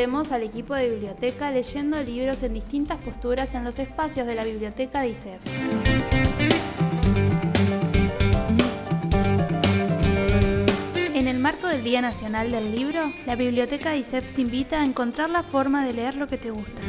vemos al equipo de biblioteca leyendo libros en distintas posturas en los espacios de la biblioteca de ISEF. En el marco del Día Nacional del Libro, la Biblioteca de ISEF te invita a encontrar la forma de leer lo que te gusta.